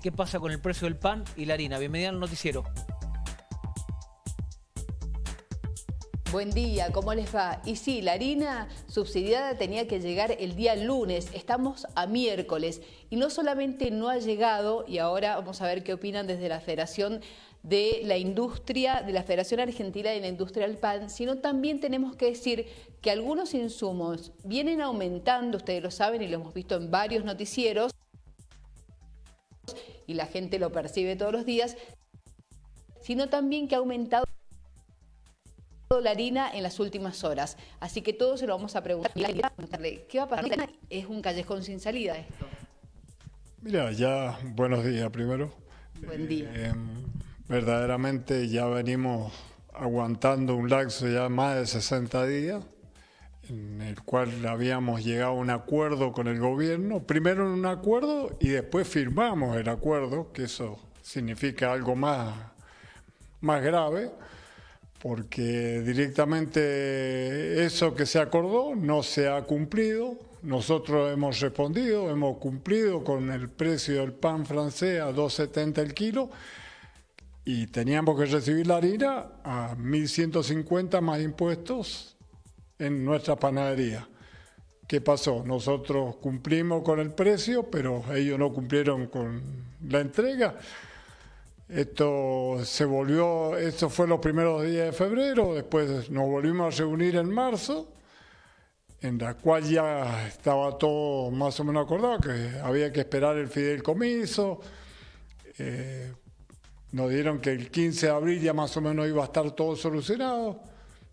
qué pasa con el precio del pan y la harina. Bienvenida al noticiero. Buen día, ¿cómo les va? Y sí, la harina subsidiada tenía que llegar el día lunes, estamos a miércoles y no solamente no ha llegado, y ahora vamos a ver qué opinan desde la Federación de la Industria, de la Federación Argentina de la Industria del Pan, sino también tenemos que decir que algunos insumos vienen aumentando, ustedes lo saben y lo hemos visto en varios noticieros, y la gente lo percibe todos los días, sino también que ha aumentado la harina en las últimas horas. Así que todo se lo vamos a preguntar. ¿Qué va a pasar? ¿Es un callejón sin salida esto? Mira, ya buenos días primero. Buen día. Eh, verdaderamente ya venimos aguantando un laxo ya más de 60 días, en el cual habíamos llegado a un acuerdo con el gobierno, primero en un acuerdo y después firmamos el acuerdo, que eso significa algo más, más grave porque directamente eso que se acordó no se ha cumplido. Nosotros hemos respondido, hemos cumplido con el precio del pan francés a 2,70 el kilo y teníamos que recibir la harina a 1.150 más impuestos en nuestra panadería. ¿Qué pasó? Nosotros cumplimos con el precio, pero ellos no cumplieron con la entrega. Esto se volvió, esto fue los primeros días de febrero, después nos volvimos a reunir en marzo, en la cual ya estaba todo más o menos acordado, que había que esperar el fideicomiso. Eh, nos dieron que el 15 de abril ya más o menos iba a estar todo solucionado.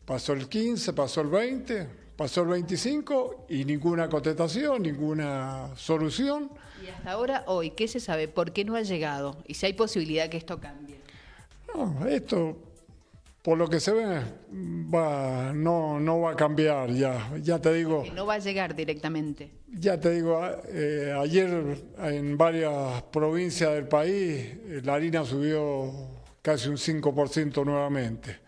Pasó el 15, pasó el 20, pasó el 25 y ninguna contestación, ninguna solución. Y hasta ahora, hoy, ¿qué se sabe? ¿Por qué no ha llegado? Y si hay posibilidad que esto cambie. No, esto, por lo que se ve, va, no, no va a cambiar ya. Ya te digo. Que no va a llegar directamente. Ya te digo, eh, ayer en varias provincias del país eh, la harina subió casi un 5% nuevamente.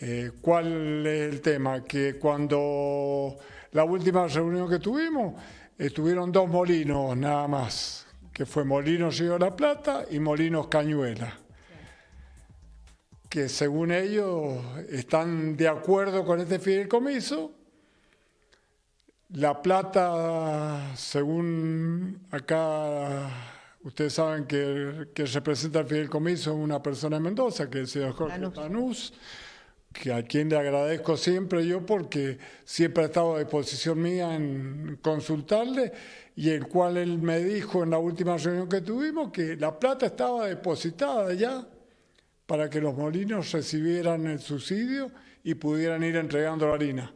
Eh, ¿Cuál es el tema? Que cuando la última reunión que tuvimos, estuvieron dos molinos nada más, que fue Molinos Río de la Plata y Molinos Cañuela, que según ellos están de acuerdo con este fideicomiso. La Plata, según acá ustedes saben que, que representa el fideicomiso una persona de Mendoza, que es el señor Jorge Tanús a quien le agradezco siempre yo porque siempre ha estado a disposición mía en consultarle y el cual él me dijo en la última reunión que tuvimos que la plata estaba depositada ya para que los molinos recibieran el subsidio y pudieran ir entregando la harina.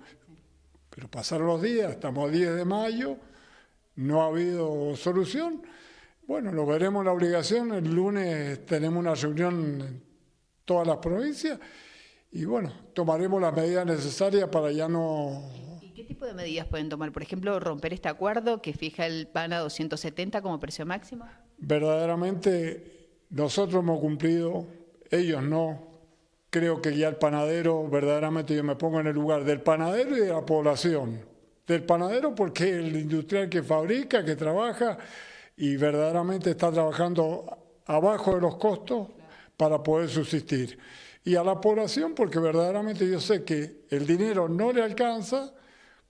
Pero pasaron los días, estamos a 10 de mayo, no ha habido solución. Bueno, lo veremos la obligación, el lunes tenemos una reunión en todas las provincias y bueno, tomaremos las medidas necesarias para ya no... ¿Y qué tipo de medidas pueden tomar? Por ejemplo, romper este acuerdo que fija el PAN a 270 como precio máximo. Verdaderamente nosotros hemos cumplido, ellos no. Creo que ya el panadero, verdaderamente yo me pongo en el lugar del panadero y de la población. Del panadero porque es el industrial que fabrica, que trabaja y verdaderamente está trabajando abajo de los costos para poder subsistir y a la población porque verdaderamente yo sé que el dinero no le alcanza,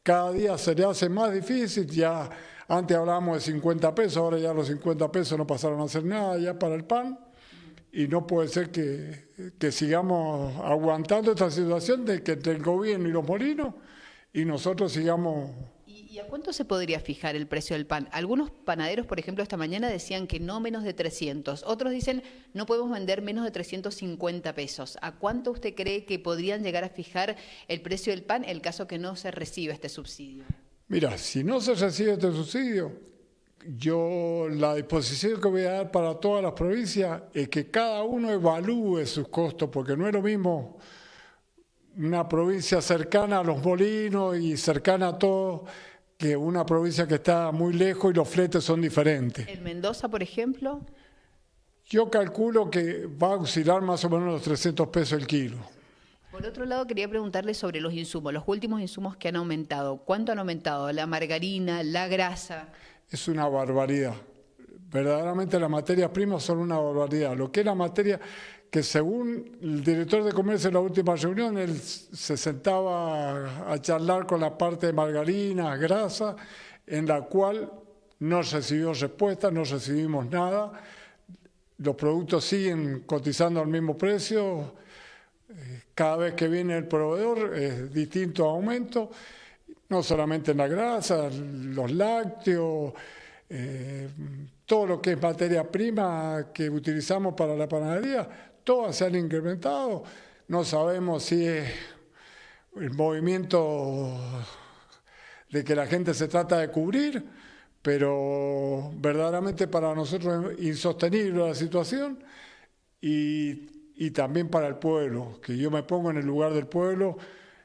cada día se le hace más difícil, ya antes hablábamos de 50 pesos, ahora ya los 50 pesos no pasaron a hacer nada ya para el pan y no puede ser que, que sigamos aguantando esta situación de que entre el gobierno y los molinos y nosotros sigamos ¿Y a cuánto se podría fijar el precio del pan? Algunos panaderos, por ejemplo, esta mañana decían que no menos de 300. Otros dicen no podemos vender menos de 350 pesos. ¿A cuánto usted cree que podrían llegar a fijar el precio del pan en el caso que no se reciba este subsidio? Mira, si no se recibe este subsidio, yo la disposición que voy a dar para todas las provincias es que cada uno evalúe sus costos, porque no es lo mismo una provincia cercana a los molinos y cercana a todo que una provincia que está muy lejos y los fletes son diferentes. ¿En Mendoza, por ejemplo? Yo calculo que va a oscilar más o menos los 300 pesos el kilo. Por otro lado, quería preguntarle sobre los insumos, los últimos insumos que han aumentado. ¿Cuánto han aumentado? ¿La margarina, la grasa? Es una barbaridad. Verdaderamente las materias primas son una barbaridad. Lo que es la materia que según el director de comercio en la última reunión, él se sentaba a charlar con la parte de margarina, grasa, en la cual no recibió respuesta, no recibimos nada. Los productos siguen cotizando al mismo precio. Eh, cada vez que viene el proveedor es distinto aumento, no solamente en la grasa, los lácteos, eh, todo lo que es materia prima que utilizamos para la panadería, todas se han incrementado. No sabemos si es el movimiento de que la gente se trata de cubrir, pero verdaderamente para nosotros es insostenible la situación y, y también para el pueblo, que yo me pongo en el lugar del pueblo,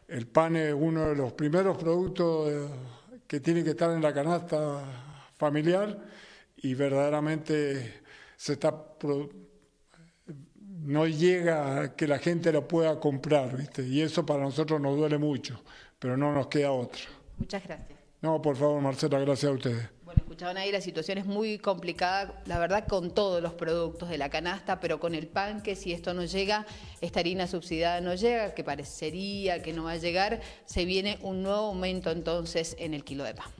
el pan es uno de los primeros productos que tiene que estar en la canasta familiar y verdaderamente se está no llega a que la gente lo pueda comprar, ¿viste? Y eso para nosotros nos duele mucho, pero no nos queda otra. Muchas gracias. No, por favor, Marcela, gracias a ustedes. Bueno, escuchaban ahí, la situación es muy complicada, la verdad, con todos los productos de la canasta, pero con el pan, que si esto no llega, esta harina subsidiada no llega, que parecería que no va a llegar, se viene un nuevo aumento entonces en el kilo de pan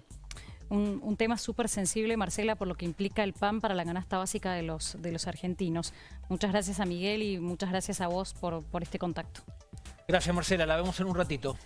un, tema súper sensible, Marcela, por lo que implica el pan para la canasta básica de los, de los argentinos. Muchas gracias a Miguel y muchas gracias a vos por, por este contacto. Gracias, Marcela. La vemos en un ratito.